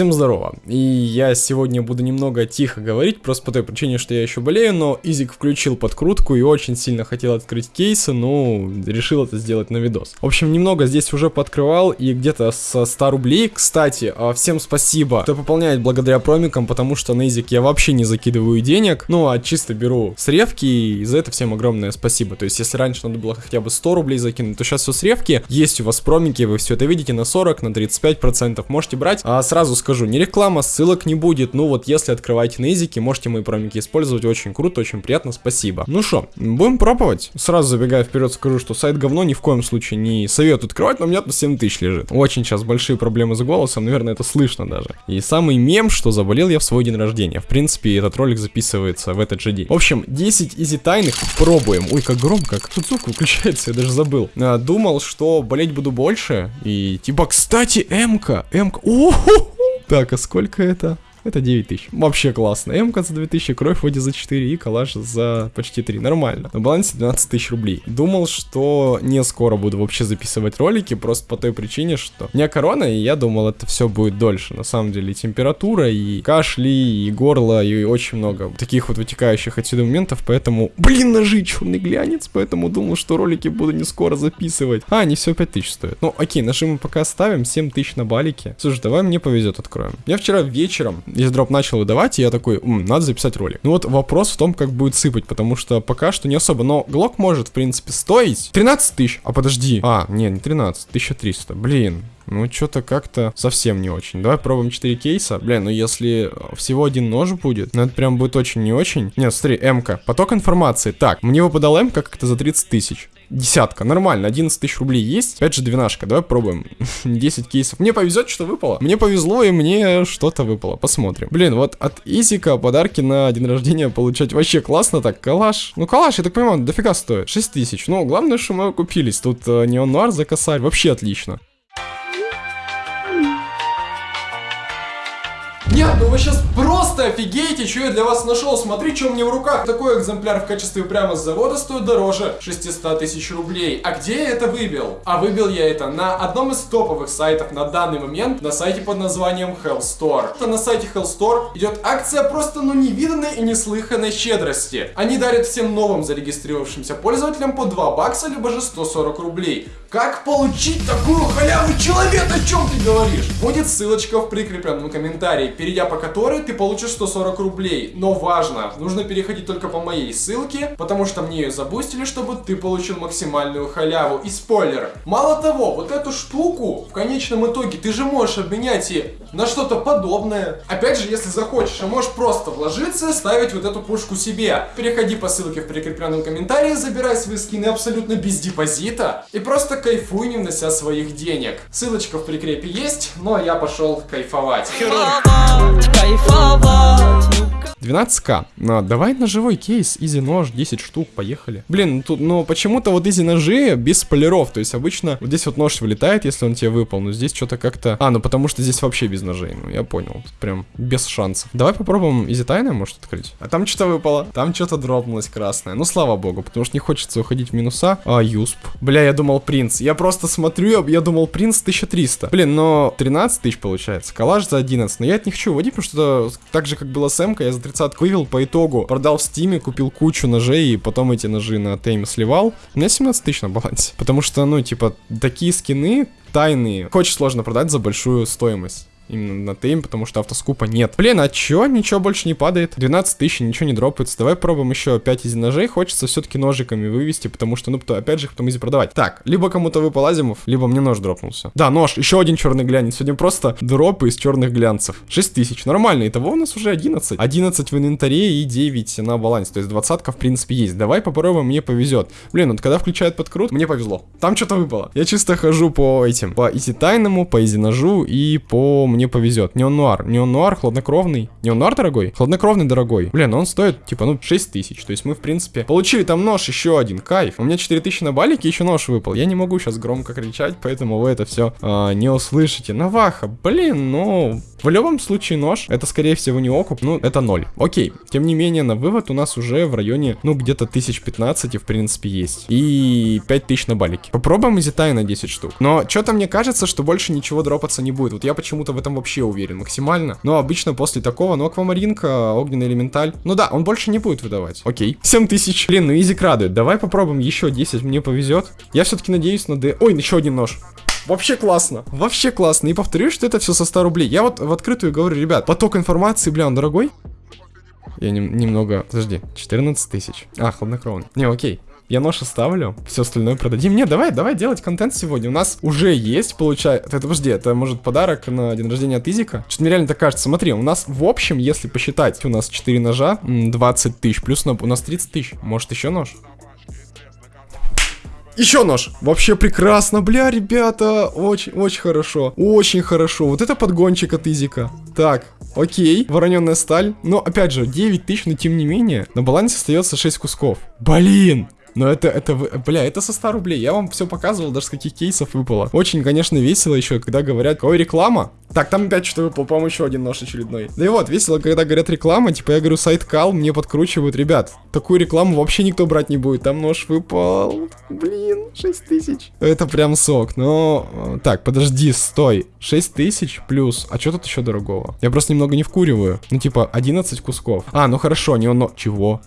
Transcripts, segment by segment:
Всем здорово. И я сегодня буду немного тихо говорить, просто по той причине, что я еще болею, но Изик включил подкрутку и очень сильно хотел открыть кейсы, но решил это сделать на видос. В общем, немного здесь уже подкрывал и где-то со 100 рублей. Кстати, а, всем спасибо, кто пополняет благодаря промикам, потому что на Изик я вообще не закидываю денег, ну а чисто беру с ревки, и за это всем огромное спасибо. То есть, если раньше надо было хотя бы 100 рублей закинуть, то сейчас все с ревки, есть у вас промики, вы все это видите на 40, на 35 процентов можете брать. А сразу скажу, не реклама, ссылок не будет. Ну вот, если открываете на изике, можете мои промики использовать. Очень круто, очень приятно, спасибо. Ну что, будем пробовать. Сразу забегая вперед, скажу, что сайт говно ни в коем случае не советую открывать, но у меня тут 7 тысяч лежит. Очень сейчас большие проблемы с голосом, наверное, это слышно даже. И самый мем, что заболел я в свой день рождения. В принципе, этот ролик записывается в этот же день. В общем, 10 изи тайных пробуем. Ой, как громко, как тут звук выключается, я даже забыл. А, думал, что болеть буду больше. И типа, кстати, М-ка, М-ка. Так, а сколько это? Это 9 тысяч. Вообще классно. МК за 2000, кровь вроде за 4 и калаш за почти 3. Нормально. На балансе 12 тысяч рублей. Думал, что не скоро буду вообще записывать ролики, просто по той причине, что у меня корона, и я думал, это все будет дольше. На самом деле, температура, и кашли, и горло, и очень много таких вот вытекающих отсюда моментов, поэтому... Блин, ножи, черный глянец, поэтому думал, что ролики буду не скоро записывать. А, они все 5 тысяч стоят. Ну, окей, ножи мы пока оставим, 7 тысяч на балике. Слушай, давай мне повезет, откроем. Я вчера вечером если дроп начал выдавать, и я такой, М, надо записать ролик. Ну вот вопрос в том, как будет сыпать, потому что пока что не особо. Но Глок может, в принципе, стоить 13 тысяч. А подожди. А, не, не 13, 1300. Блин, ну, что-то как-то совсем не очень. Давай пробуем 4 кейса. Блин, ну если всего один нож будет, ну это прям будет очень не очень. Нет, смотри, М-ка. Поток информации. Так, мне выпадал М-ка как-то за 30 тысяч. Десятка, нормально, 11 тысяч рублей есть. Опять же, двенашка, давай пробуем. 10 кейсов. Мне повезет, что выпало. Мне повезло, и мне что-то выпало. Посмотрим. Блин, вот от Изика подарки на день рождения получать вообще классно так. Калаш. Ну, калаш, я так понимаю, дофига стоит. 6 тысяч. Ну, главное, что мы купились. Тут э, неон нуар за косарь. Вообще отлично. Нет, ну вы сейчас просто офигеете, что я для вас нашел. Смотри, что меня в руках. Такой экземпляр в качестве прямо с завода стоит дороже 600 тысяч рублей. А где я это выбил? А выбил я это на одном из топовых сайтов на данный момент, на сайте под названием Hell Store. На сайте Hell Store идет акция просто ну невиданной и неслыханной щедрости. Они дарят всем новым зарегистрировавшимся пользователям по 2 бакса, либо же 140 рублей. Как получить такую халяву, человек, о чем ты говоришь? Будет ссылочка в прикрепленном комментарии, перейдя по которой ты получишь 140 рублей. Но важно, нужно переходить только по моей ссылке, потому что мне ее забустили, чтобы ты получил максимальную халяву. И спойлер, мало того, вот эту штуку в конечном итоге ты же можешь обменять и на что-то подобное. Опять же, если захочешь, а можешь просто вложиться ставить вот эту пушку себе. Переходи по ссылке в прикрепленном комментарии, забирай свои скины абсолютно без депозита и просто кайфуй, не внося своих денег. Ссылочка в прикрепе есть, но я пошел кайфовать. Кайфовать, heart. 12к. Ну, давай на живой кейс, изи нож, 10 штук, поехали. Блин, тут, ну почему-то вот easy ножи без полиров, то есть обычно вот здесь вот нож вылетает, если он тебе выпал, но здесь что-то как-то... А, ну потому что здесь вообще без ножей, ну я понял, тут прям без шансов. Давай попробуем easy тайна, может открыть. А там что-то выпало, там что-то дропнулось красное. Ну слава богу, потому что не хочется уходить в минуса. А, USP. Бля, я думал принт. Я просто смотрю, я думал принт 1300. Блин, но 13 тысяч получается. Коллаж за 11. Но я не хочу вводить, потому что так же, как было с м я за 30 вывел по итогу. Продал в стиме, купил кучу ножей и потом эти ножи на тейме сливал. У меня 17 тысяч на балансе. Потому что, ну, типа, такие скины тайные очень сложно продать за большую стоимость именно на тейм, потому что автоскупа нет. Блин, а чё? Ничего больше не падает. 12 тысяч, ничего не дропается. Давай пробуем еще 5 из ножей. Хочется все-таки ножиками вывести, потому что, ну, то, опять же, потом easy продавать. Так, либо кому-то выпал Asiimov, либо мне нож дропнулся. Да, нож, еще один черный глянец. Сегодня просто дропы из черных глянцев. 6 тысяч, нормально. Итого у нас уже 11. 11 в инвентаре и 9 на балансе. То есть двадцатка, в принципе, есть. Давай попробуем, мне повезет. Блин, вот когда включают подкрут, мне повезло. Там что-то выпало. Я чисто хожу по этим, по easy тайному, по easy ножу и по мне повезет. Neo-Noir. Neo-Noir хладнокровный. Neo-Noir дорогой? Хладнокровный дорогой. Блин, он стоит типа, ну, 6 тысяч. То есть мы, в принципе, получили там нож еще один. Кайф. У меня 4 тысячи на балике, еще нож выпал. Я не могу сейчас громко кричать, поэтому вы это все а, не услышите. Наваха, блин, ну, В любом случае нож, это скорее всего не окуп, ну это ноль. Окей, тем не менее на вывод у нас уже в районе, ну где-то 1015 в принципе есть. И 5000 на балике. Попробуем изитай на 10 штук. Но что-то мне кажется, что больше ничего дропаться не будет. Вот я почему-то в этом вообще уверен максимально. Но обычно после такого, ну аквамаринка, огненный элементаль. Ну да, он больше не будет выдавать. Окей. 7000. Блин, ну изик радует. Давай попробуем еще 10, мне повезет. Я все-таки надеюсь на D. Ой, еще один нож. Вообще классно. Вообще классно. И повторюсь, что это все со 100 рублей. Я вот в открытую говорю, ребят, поток информации, бля, он дорогой. Я не, немного... Подожди, 14 тысяч. А, хладнокровный. Не, окей. Я нож оставлю, все остальное продадим. Не, давай, давай делать контент сегодня. У нас уже есть, получается... Это, подожди, это может подарок на день рождения от Изика? Что-то мне реально так кажется. Смотри, у нас в общем, если посчитать, у нас 4 ножа, 20 тысяч, плюс у нас 30 тысяч. Может еще нож? Еще нож. Вообще прекрасно, бля, ребята. Очень, очень хорошо. Очень хорошо. Вот это подгончик от Изика. Так, окей. Вороненная сталь. Но, опять же, 9 тысяч, но тем не менее, на балансе остается 6 кусков. Блин. Но это, это, бля, это со 100 рублей. Я вам все показывал, даже с каких кейсов выпало. Очень, конечно, весело еще, когда говорят, какой реклама. Так, там опять что-то выпал, по-моему, еще один нож очередной. Да и вот, весело, когда говорят реклама, типа я говорю, сайт кал, мне подкручивают, ребят, такую рекламу вообще никто брать не будет, там нож выпал, блин, 6 тысяч. Это прям сок, но... Э, так, подожди, стой, 6 тысяч плюс, а что тут еще дорогого? Я просто немного не вкуриваю, ну типа 11 кусков. А, ну хорошо, не он, но... Чего?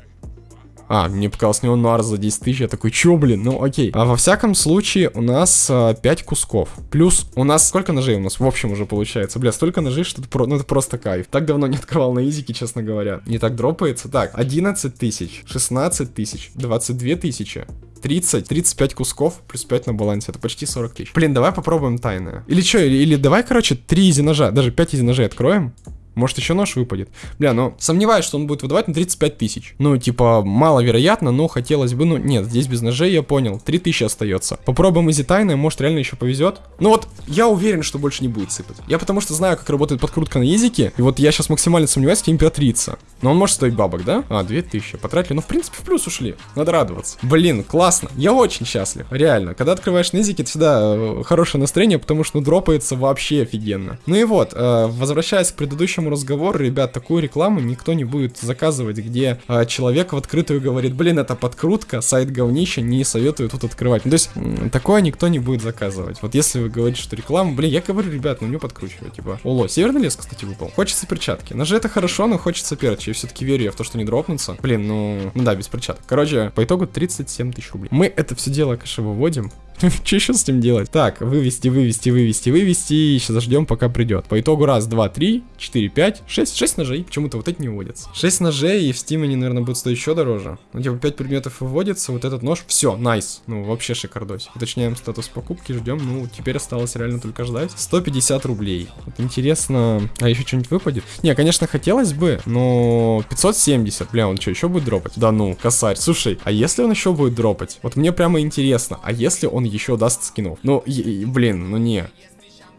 А, мне показалось неонуар за 10 тысяч. Я такой, чё, блин, ну окей. А во всяком случае, у нас а, 5 кусков. Плюс у нас сколько ножей у нас в общем уже получается? Бля, столько ножей, что это, про... ну, это просто кайф. Так давно не открывал на изике, честно говоря. Не так дропается. Так, 11 тысяч, 16 тысяч, 22 тысячи. 30, 35 кусков, плюс 5 на балансе, это почти 40 тысяч. Блин, давай попробуем тайное. Или что, или, или давай, короче, 3 изи ножа, даже 5 изи ножей откроем. Может еще нож выпадет. Бля, ну сомневаюсь, что он будет выдавать на 35 тысяч. Ну, типа, маловероятно, но хотелось бы, ну, нет, здесь без ножей, я понял. 3 тысячи остается. Попробуем изи тайны, может реально еще повезет. Ну вот, я уверен, что больше не будет сыпать. Я потому что знаю, как работает подкрутка на языке. И вот я сейчас максимально сомневаюсь, где императрица. Но он может стоить бабок, да? А, 2000. Потратили. Ну, в принципе, в плюс ушли. Надо радоваться. Блин, классно. Я очень счастлив. Реально. Когда открываешь низики, это всегда э, хорошее настроение, потому что ну, дропается вообще офигенно. Ну и вот, э, возвращаясь к предыдущему разговору, ребят, такую рекламу никто не будет заказывать, где э, человек в открытую говорит, блин, это подкрутка, сайт говнища, не советую тут открывать. Ну, то есть, такое никто не будет заказывать. Вот если вы говорите, что реклама, блин, я говорю, ребят, ну не подкручивать, типа. Оло, северный лес, кстати, выпал. Хочется перчатки. Ножи это хорошо, но хочется перчи все-таки верю я в то, что не дропнутся. Блин, ну, ну да, без перчаток. Короче, по итогу 37 тысяч рублей. Мы это все дело, конечно, выводим. Что еще с ним делать? Так, вывести, вывести, вывести, вывести. Сейчас заждем, пока придет. По итогу раз, два, три, четыре, пять, шесть. Шесть ножей. Почему-то вот эти не выводятся. Шесть ножей, и в Steam они, наверное, будут стоить еще дороже. Ну, типа, пять предметов выводится, вот этот нож. Все, найс. Ну, вообще шикардос. Уточняем статус покупки, ждем. Ну, теперь осталось реально только ждать. 150 рублей. Вот интересно, а еще что-нибудь выпадет? Не, конечно, хотелось бы, но 570. Бля, он что, еще будет дропать? Да ну, косарь. Слушай, а если он еще будет дропать? Вот мне прямо интересно. А если он еще даст скинов. Ну, блин, ну не.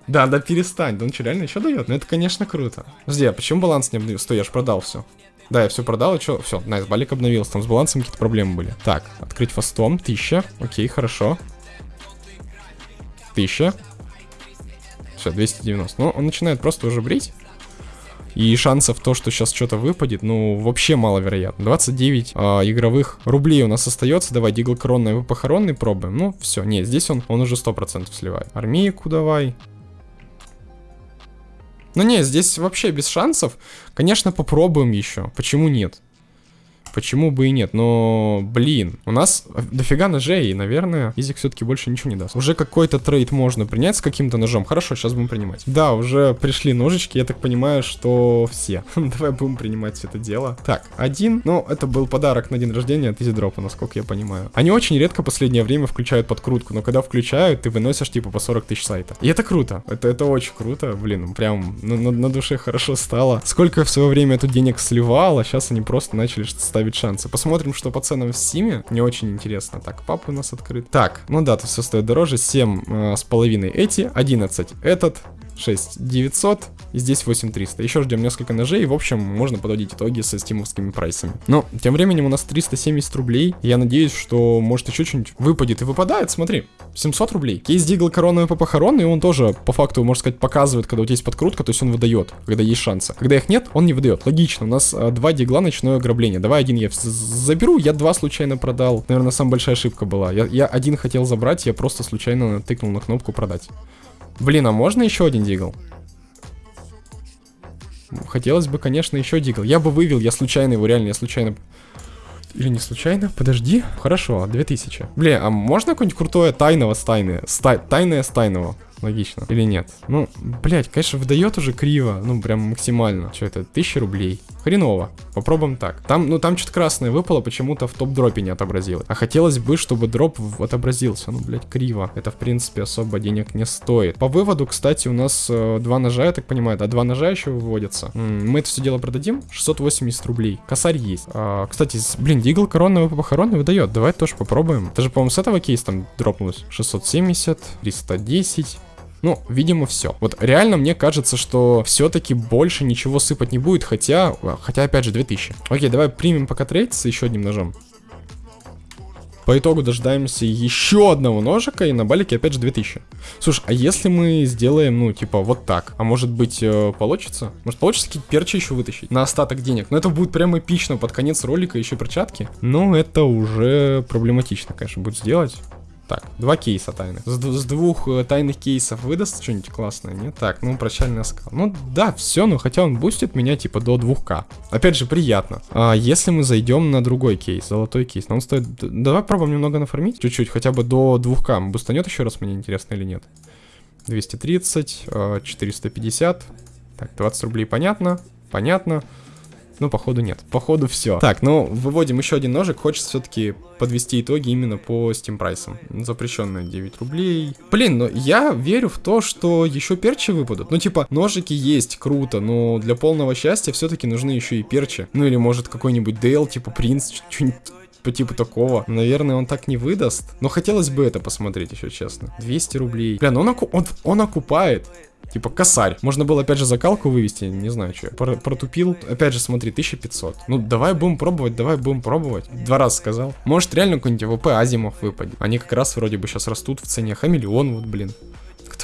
Да, да перестань, да он что, реально еще дает? Ну это, конечно, круто. Подожди, а почему баланс не обновил? Стой, я ж продал все. Да, я все продал, и что? Все, найс, балик обновился, там с балансом какие-то проблемы были. Так, открыть фастом, 1000, окей, хорошо. 1000. Все, 290. Ну, он начинает просто уже брить. И шансов то, что сейчас что-то выпадет, ну, вообще маловероятно. 29 э, игровых рублей у нас остается. Давай, Дигл Коронный, похоронный пробуем. Ну, все, нет, здесь он, он уже 100% сливает. Армейку давай. Ну не, здесь вообще без шансов. Конечно, попробуем еще. Почему нет? Почему бы и нет. Но, блин, у нас дофига ножей, и, наверное, Изик все-таки больше ничего не даст. Уже какой-то трейд можно принять с каким-то ножом. Хорошо, сейчас будем принимать. Да, уже пришли ножички, я так понимаю, что все. Давай будем принимать все это дело. Так, один. Ну, это был подарок на день рождения от Изидропа, насколько я понимаю. Они очень редко в последнее время включают подкрутку, но когда включают, ты выносишь типа по 40 тысяч сайта. И это круто. Это, это очень круто, блин, прям на, на, на душе хорошо стало. Сколько в свое время тут денег сливал, а сейчас они просто начали ставить ставить шансы. Посмотрим, что по ценам в Стиме. Мне очень интересно. Так, папа у нас открыт. Так, ну да, тут все стоит дороже. 7 э, с половиной эти, 11 этот, 6 900 и здесь 8 300. Еще ждем несколько ножей, и в общем можно подводить итоги со стимовскими прайсами. Но тем временем у нас 370 рублей. Я надеюсь, что может еще что-нибудь выпадет и выпадает. Смотри, 700 рублей. Кейс Дигл короновый по похорон, и он тоже по факту, можно сказать, показывает, когда у тебя есть подкрутка, то есть он выдает, когда есть шансы. Когда их нет, он не выдает. Логично, у нас а, два дигла ночное ограбление. Давай один я заберу, я два случайно продал. Наверное, самая большая ошибка была. Я, я один хотел забрать, я просто случайно тыкнул на кнопку продать. Блин, а можно еще один дигл? Хотелось бы, конечно, еще дигл. Я бы вывел, я случайно его, реально, я случайно... Или не случайно? Подожди. Хорошо, 2000. Блин, а можно какое-нибудь крутое тайного с тайны? Ста тайное с тайного? Логично. Или нет? Ну, блять, конечно, выдает уже криво. Ну, прям максимально. Что это? Тысяча рублей. Хреново. Попробуем так. Там, ну, там что-то красное выпало, почему-то в топ-дропе не отобразилось. А хотелось бы, чтобы дроп отобразился. Ну, блять, криво. Это, в принципе, особо денег не стоит. По выводу, кстати, у нас э, два ножа, я так понимаю, а два ножа еще выводятся. М -м, мы это все дело продадим. 680 рублей. Косарь есть. А, кстати, блин, Дигл коронный похоронный выдает. Давай тоже попробуем. Это же, по-моему, с этого кейса там дропнулось. 670, 310. Ну, видимо, все. Вот реально мне кажется, что все-таки больше ничего сыпать не будет, хотя, хотя опять же, 2000. Окей, давай примем пока трейд с еще одним ножом. По итогу дождаемся еще одного ножика, и на балике опять же 2000. Слушай, а если мы сделаем, ну, типа, вот так? А может быть, э, получится? Может, получится какие-то перчи еще вытащить на остаток денег? Но это будет прям эпично под конец ролика, еще перчатки. Ну, это уже проблематично, конечно, будет сделать. Так, два кейса тайных. С, с двух э, тайных кейсов выдаст что-нибудь классное, нет? Так, ну, прощальный оскал. Ну, да, все, но хотя он бустит меня, типа, до 2к. Опять же, приятно. А если мы зайдем на другой кейс, золотой кейс, но он стоит... Давай пробуем немного нафармить, чуть-чуть, хотя бы до 2к. Бустанет еще раз, мне интересно или нет. 230, 450. Э, так, 20 рублей понятно, понятно. Ну, походу нет. Походу все. Так, ну, выводим еще один ножик. Хочется все-таки подвести итоги именно по Steam прайсам. Запрещенные 9 рублей. Блин, но я верю в то, что еще перчи выпадут. Ну, типа, ножики есть, круто, но для полного счастья все-таки нужны еще и перчи. Ну, или может какой-нибудь Дейл, типа Принц, что-нибудь по типу такого. Наверное, он так не выдаст. Но хотелось бы это посмотреть еще, честно. 200 рублей. Бля, ну он, оку он, он окупает. Типа косарь. Можно было опять же закалку вывести, не знаю что. Про протупил. Опять же, смотри, 1500. Ну, давай будем пробовать, давай будем пробовать. Два раза сказал. Может, реально какой-нибудь ВП Азимов выпадет. Они как раз вроде бы сейчас растут в цене. Хамелеон вот, блин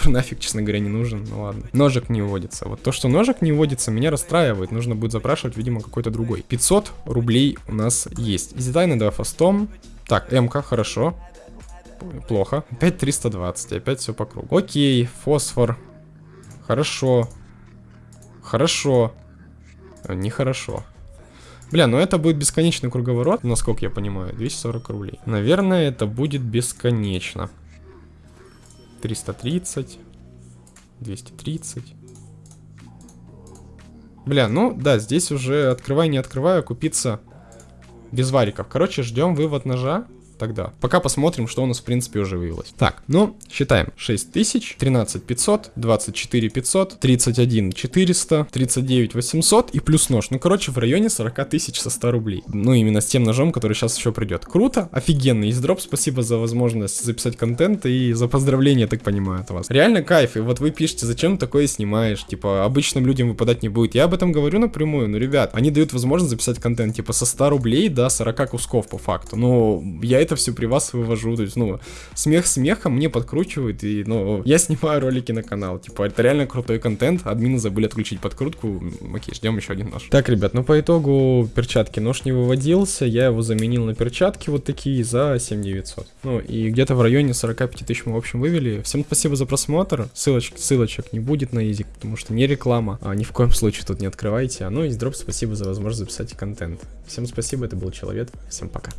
который нафиг, честно говоря, не нужен. Ну ладно. Ножик не вводится. Вот то, что ножик не вводится, меня расстраивает. Нужно будет запрашивать, видимо, какой-то другой. 500 рублей у нас есть. Изитайна, давай фастом. Так, МК, хорошо. Плохо. Опять 320, опять все по кругу. Окей, фосфор. Хорошо. Хорошо. Э, нехорошо. Бля, ну это будет бесконечный круговорот, насколько я понимаю, 240 рублей. Наверное, это будет бесконечно. 330. 230. Бля, ну да, здесь уже открывай, не открываю, купиться без вариков. Короче, ждем вывод ножа тогда. Пока посмотрим, что у нас в принципе уже выявилось. Так, ну, считаем. 6000, 13 500, 24 500, 31 400, 39 800 и плюс нож. Ну, короче, в районе 40 тысяч со 100 рублей. Ну, именно с тем ножом, который сейчас еще придет. Круто, офигенный издроп. Спасибо за возможность записать контент и за поздравления, так понимаю, от вас. Реально кайф. И вот вы пишете, зачем такое снимаешь? Типа, обычным людям выпадать не будет. Я об этом говорю напрямую. Ну, ребят, они дают возможность записать контент, типа, со 100 рублей до 40 кусков по факту. Ну, я это это все при вас вывожу. То есть, ну, смех смехом мне подкручивает, и, ну, я снимаю ролики на канал. Типа, это реально крутой контент. Админы забыли отключить подкрутку. Окей, ждем еще один нож. Так, ребят, ну по итогу перчатки нож не выводился. Я его заменил на перчатки вот такие за 7900. Ну, и где-то в районе 45 тысяч мы, в общем, вывели. Всем спасибо за просмотр. Ссылочек, ссылочек не будет на Изик, потому что не реклама. А ни в коем случае тут не открывайте. А ну и дроп, спасибо за возможность записать контент. Всем спасибо, это был Человек. Всем пока.